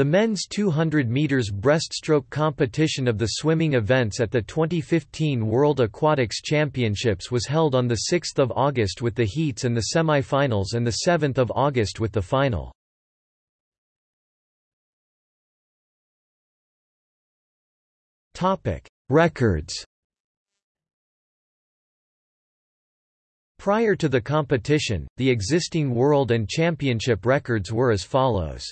The men's 200 meters breaststroke competition of the swimming events at the 2015 World Aquatics Championships was held on the 6th of August with the heats and the semi-finals and 7 August with the final. Topic: Records Prior to the competition, the existing world and championship records were as follows.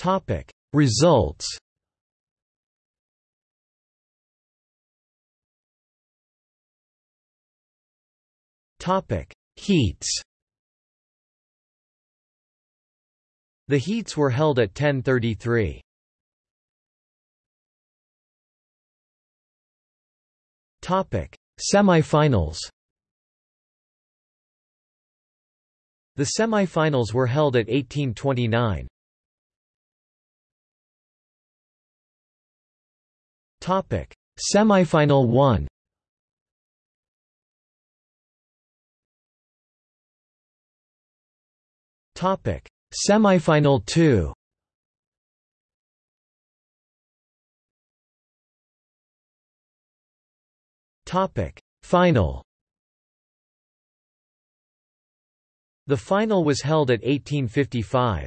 Topic. Results. Topic. Heats. The heats were held at 1033. Topic. Semifinals. The semifinals were held at 1829. Topic: Semifinal 1. Topic: Semifinal 2. Topic: Final. The final was held at 1855.